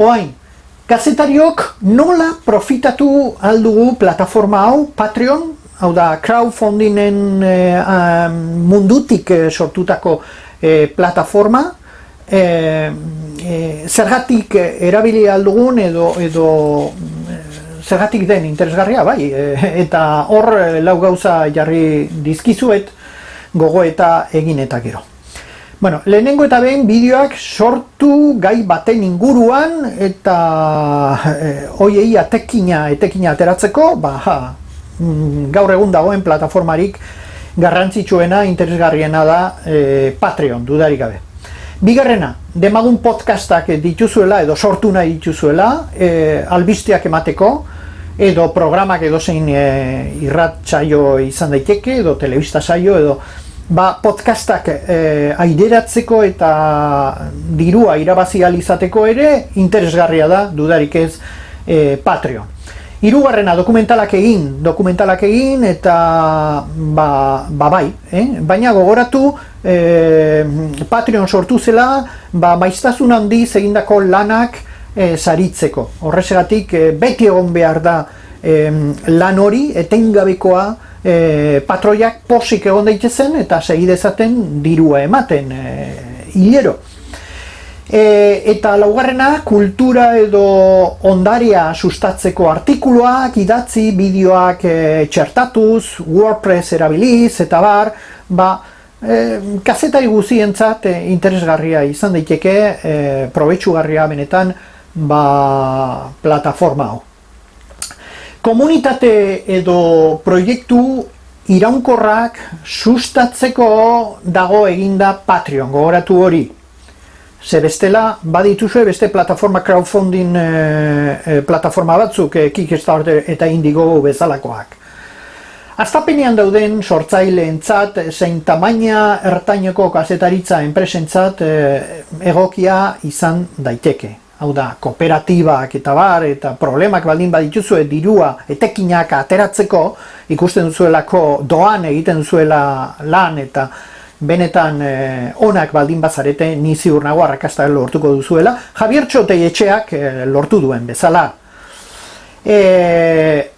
Oain, gazetariok nola profitatu aldugu plataforma hau, Patreon, hau da crowdfundingen eh, mundutik eh, sortutako eh, plataforma, eh, eh, zergatik erabili aldugun edo, edo zergatik den interesgarria bai, eta hor lau gauza jarri dizkizuet gogo eta egin eta gero. Bueno, lehenengo eta behin bideoak sortu gai baten inguruan eta e, hoiei atekina, etekina ateratzeko, ba, ha, mm, gaur egun dagoen plataformarik garrantzitsuena, interesgarriena da e, Patreon, dudarik gabe. Bigarrena, demagun podcastak dituzuela edo sortu nahi dituzuela, e, albisteak emateko, edo programak edo zein e, irratsaio izan daiteke, edo telebista saio, edo ba, podcastak e, aideratzeko eta dirua irabazi izateko ere interesgarria da, dudarik ez, e, Patreon. Hirugarrena dokumentalak egin, dokumentalak egin eta ba, ba bai, eh? baina gogoratu e, Patreon sortu zela, ba, maiztasun handi egindako lanak e, saritzeko. Horrezegatik e, beti egon behar da e, lan hori, etengabekoa e, patroiak posik egon daitezen eta segidezaten dirua ematen e, hilero. E, eta laugarrena kultura edo ondaria sustatzeko artikuluak, idatzi, bideoak e, txertatuz, WordPress erabiliz eta bar, ba, e, kazetari guzientzat e, interesgarria izan daiteke, e, probetsugarria benetan, ba, plataforma hau. Komunitate edo proiektu iraunkorrak sustatzeko dago eginda Patreon, gogoratu hori. Ze bestela, badituzue beste plataforma crowdfunding e, plataforma batzuk, e, Kickstarter eta Indigo bezalakoak. Aztapenean dauden sortzaile entzat, zein tamaina ertaineko kazetaritza enpresentzat e, egokia izan daiteke hau da, kooperatibak eta bar, eta problemak baldin badituzue dirua etekinak ateratzeko, ikusten duzuelako doan egiten duzuela lan eta benetan eh, onak baldin bazarete ni ziur nago arrakasta lortuko duzuela, Javier Txotei etxeak eh, lortu duen bezala. E,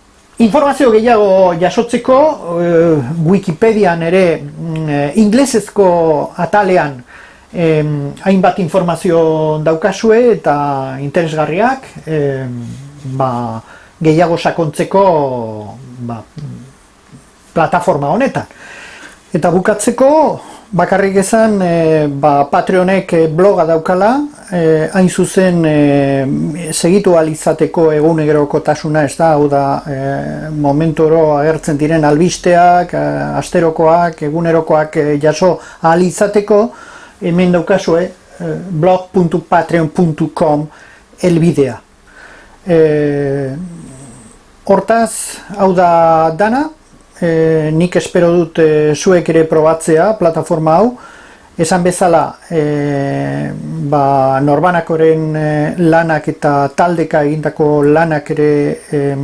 informazio gehiago jasotzeko, e, Wikipedian ere mm, inglesezko atalean em, hainbat informazio daukazue eta interesgarriak em, ba, gehiago sakontzeko ba, plataforma honetan. Eta bukatzeko, bakarrik esan e, ba, Patreonek bloga daukala, e, hain zuzen e, segitu alizateko egunegeroko tasuna, ez da, hau da, e, momentu oro agertzen diren albisteak, e, asterokoak, egunerokoak e, jaso alizateko, hemen daukazue eh, blog.patreon.com elbidea. Eh, hortaz, hau da dana, eh, nik espero dut eh, zuek ere probatzea plataforma hau, esan bezala eh, ba, norbanakoren eh, lanak eta taldeka egindako lanak ere eh,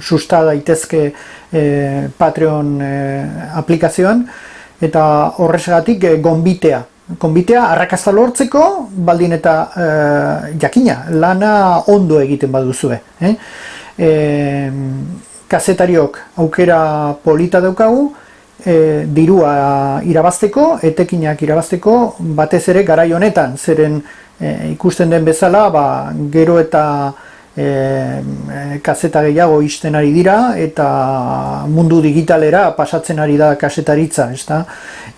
susta daitezke eh, Patreon eh, aplikazioan, eta horrezagatik eh, gombitea konbitea arrakasta lortzeko, baldin eta e, jakina, lana ondo egiten baduzue. Eh? E, kazetariok aukera polita daukagu, e, dirua irabazteko, etekinak irabazteko, batez ere garai honetan, zeren e, ikusten den bezala, ba, gero eta e, kaseta gehiago izten ari dira eta mundu digitalera pasatzen ari da kasetaritza, ezta?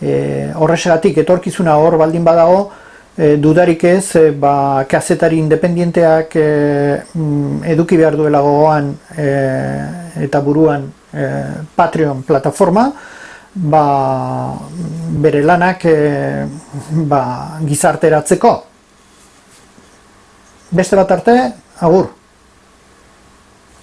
E, horresegatik etorkizuna hor baldin badago, e, dudarik ez, e, ba, kasetari independienteak e, eduki behar duela gogoan e, eta buruan e, Patreon plataforma, ba, bere lanak e, ba, gizarteratzeko. Beste bat arte, agur!